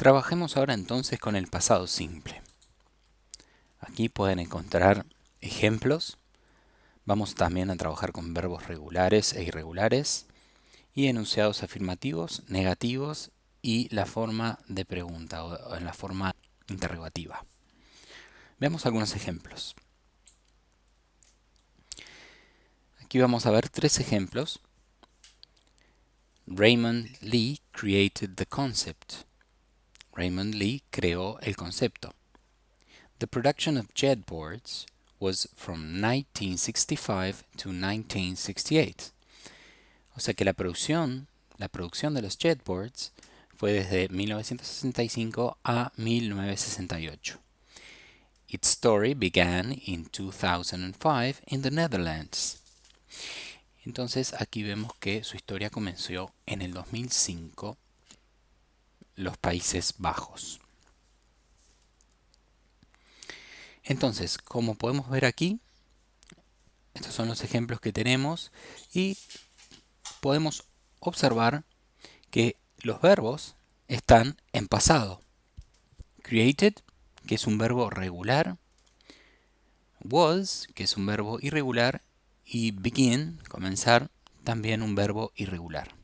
Trabajemos ahora entonces con el pasado simple. Aquí pueden encontrar ejemplos. Vamos también a trabajar con verbos regulares e irregulares y enunciados afirmativos, negativos y la forma de pregunta o en la forma interrogativa. Veamos algunos ejemplos. Aquí vamos a ver tres ejemplos. Raymond Lee created the concept. Raymond Lee creó el concepto. The production of jetboards was from 1965 to 1968. O sea que la producción, la producción de los jetboards fue desde 1965 a 1968. Its story began in 2005 in the Netherlands. Entonces aquí vemos que su historia comenzó en el 2005 los Países Bajos. Entonces, como podemos ver aquí, estos son los ejemplos que tenemos y podemos observar que los verbos están en pasado. Created, que es un verbo regular, was, que es un verbo irregular, y begin, comenzar, también un verbo irregular.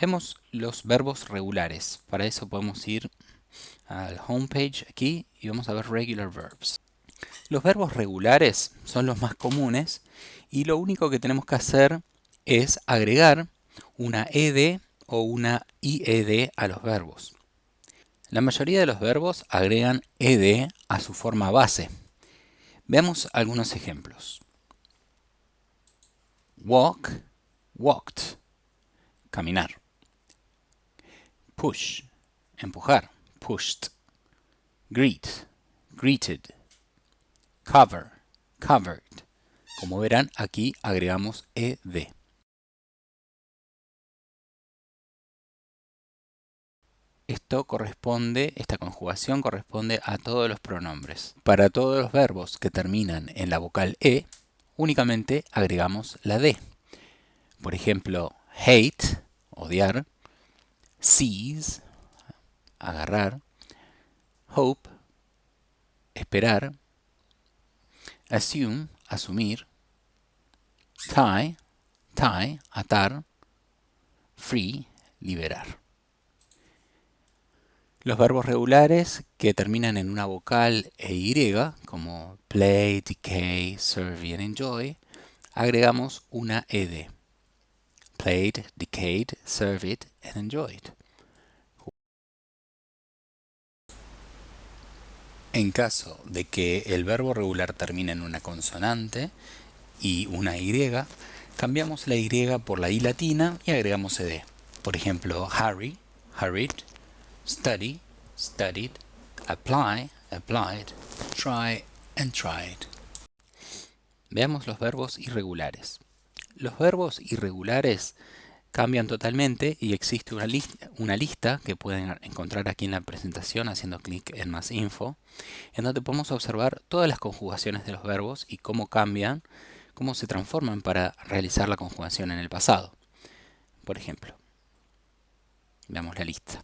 Vemos los verbos regulares. Para eso podemos ir al homepage aquí y vamos a ver regular verbs. Los verbos regulares son los más comunes y lo único que tenemos que hacer es agregar una ed o una ied a los verbos. La mayoría de los verbos agregan ed a su forma base. Veamos algunos ejemplos. Walk, walked, caminar. Push, empujar, pushed. Greet, greeted. Cover, covered. Como verán, aquí agregamos ed. Esto corresponde, esta conjugación corresponde a todos los pronombres. Para todos los verbos que terminan en la vocal e, únicamente agregamos la d. Por ejemplo, hate, odiar, seize, agarrar, hope, esperar, assume, asumir, tie, tie, atar, free, liberar. Los verbos regulares que terminan en una vocal e y, como play, decay, serve and enjoy, agregamos una ed. Played, decayed, served and enjoyed. En caso de que el verbo regular termine en una consonante y una y, cambiamos la y por la i latina y agregamos ed. Por ejemplo, hurry, hurried, study, studied, apply, applied, try and tried. Veamos los verbos irregulares. Los verbos irregulares cambian totalmente y existe una, lista, que pueden encontrar aquí en la presentación haciendo clic en más info, en donde podemos observar todas las conjugaciones de los verbos y cómo cambian, cómo se transforman para realizar la conjugación en el pasado. Por ejemplo, veamos la lista.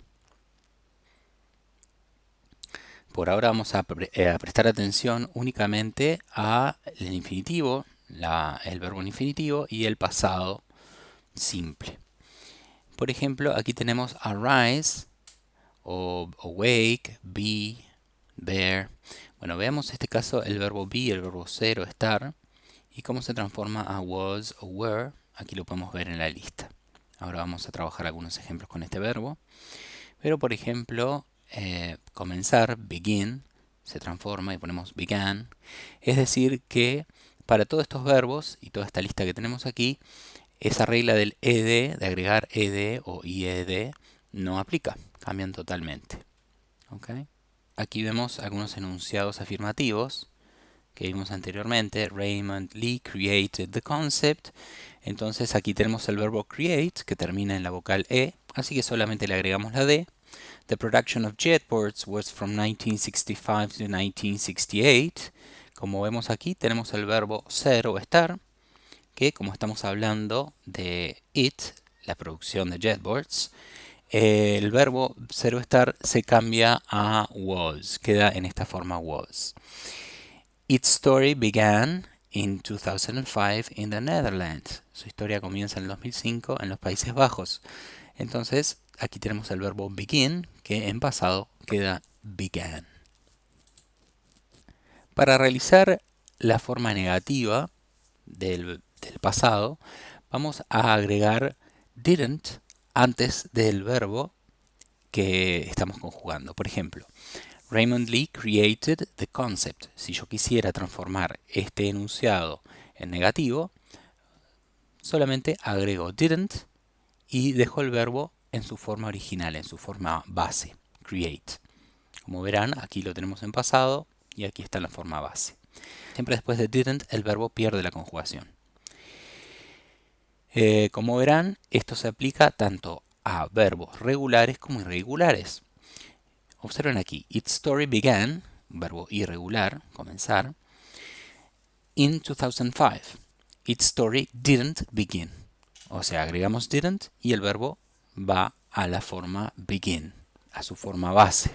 Por ahora vamos eh, a, prestar atención únicamente al infinitivo, el verbo en infinitivo y el pasado simple. Por ejemplo, aquí tenemos arise, o awake, be, bear. Bueno, veamos este caso el verbo be, el verbo ser o estar, y cómo se transforma a was o were. Aquí lo podemos ver en la lista. Ahora vamos a trabajar algunos ejemplos con este verbo. Pero, por ejemplo, eh, comenzar, begin, se transforma y ponemos began. Es decir que para todos estos verbos y toda esta lista que tenemos aquí, esa regla del ed, de agregar ed o ied, no aplica, cambian totalmente. Aquí vemos algunos enunciados afirmativos que vimos anteriormente. Raymond Lee created the concept. Entonces aquí tenemos el verbo create que termina en la vocal e, así que solamente le agregamos la d The production of jetboards was from 1965 to 1968. Como vemos aquí, tenemos el verbo ser o estar, que como estamos hablando de it, la producción de jetboards, el verbo zero estar se cambia a was, queda en esta forma was. Its story began in 2005 in the Netherlands. Su historia comienza en el 2005 en los Países Bajos. Entonces, aquí tenemos el verbo begin, que en pasado queda began. Para realizar la forma negativa del, pasado, vamos a agregar didn't antes del verbo que estamos conjugando. Por ejemplo, Raymond Lee created the concept. Si yo quisiera transformar este enunciado en negativo, solamente agrego didn't y dejo el verbo en su forma original, en su forma base, create. Como verán, aquí lo tenemos en pasado y aquí está la forma base. Siempre después de didn't, el verbo pierde la conjugación. Eh, como verán, esto se aplica tanto a verbos regulares como irregulares. Observen aquí, its story began, verbo irregular, comenzar, in 2005. Its story didn't begin. O sea, agregamos didn't y el verbo va a la forma begin, a su forma base,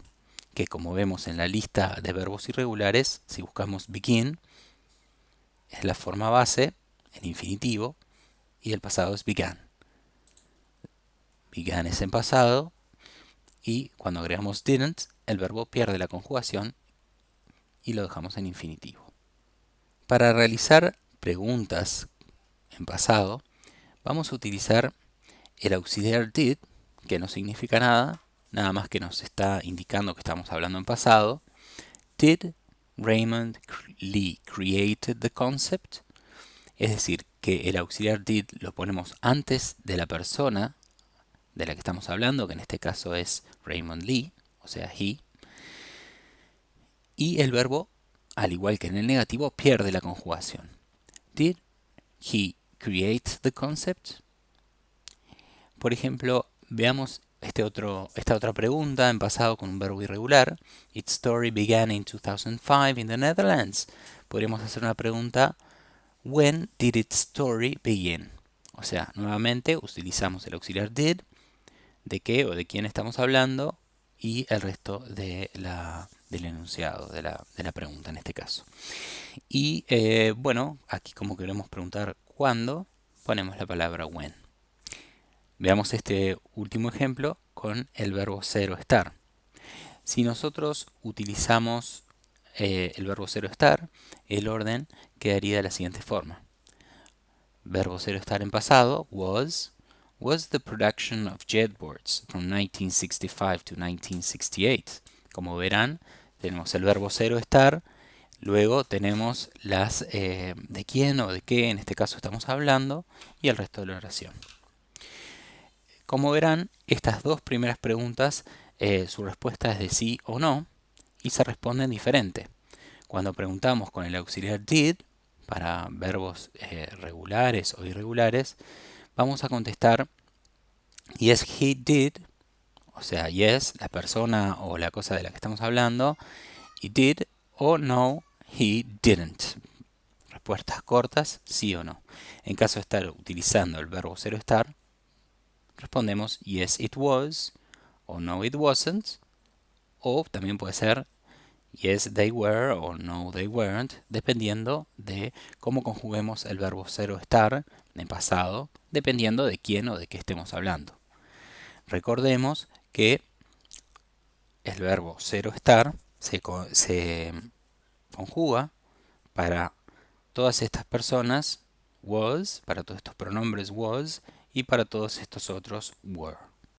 que como vemos en la lista de verbos irregulares, si buscamos begin, es la forma base, en infinitivo, y el pasado es began. Began es en pasado y cuando agregamos didn't, el verbo pierde la conjugación y lo dejamos en infinitivo. Para realizar preguntas en pasado, vamos a utilizar el auxiliar did, que no significa nada, nada más que nos está indicando que estamos hablando en pasado. Did Raymond Lee created the concept? Es decir, que el auxiliar did lo ponemos antes de la persona de la que estamos hablando, que en este caso es Raymond Lee, o sea, he. Y el verbo, al igual que en el negativo, pierde la conjugación. Did he create the concept? Por ejemplo, veamos este otro, esta otra pregunta en pasado con un verbo irregular. Its story began in 2005 in the Netherlands. Podríamos hacer una pregunta When did its story begin? O sea, nuevamente utilizamos el auxiliar did, de qué o de quién estamos hablando, y el resto de la, del enunciado, de la, de la, pregunta en este caso. Y eh, bueno, aquí como queremos preguntar cuándo, ponemos la palabra when. Veamos este último ejemplo con el verbo cero estar. Si nosotros utilizamos eh, el verbo cero estar, el orden quedaría de la siguiente forma. Verbo cero estar en pasado, was, was the production of jetboards from 1965 to 1968. Como verán, tenemos el verbo cero estar, luego tenemos las eh, de quién o de qué en este caso estamos hablando y el resto de la oración. Como verán, estas dos primeras preguntas, eh, su respuesta es de sí o no, y se responden diferente. Cuando preguntamos con el auxiliar did, para verbos eh, regulares o irregulares, vamos a contestar yes he did, o sea, yes, la persona o la cosa de la que estamos hablando, y did o no, he didn't. Respuestas cortas, sí o no. En caso de estar utilizando el verbo cero estar, respondemos yes it was o no it wasn't o también puede ser yes they were o no they weren't, dependiendo de cómo conjuguemos el verbo cero estar en pasado, dependiendo de quién o de qué estemos hablando. Recordemos que el verbo cero estar se, se conjuga para todas estas personas was, para todos estos pronombres was y para todos estos otros were.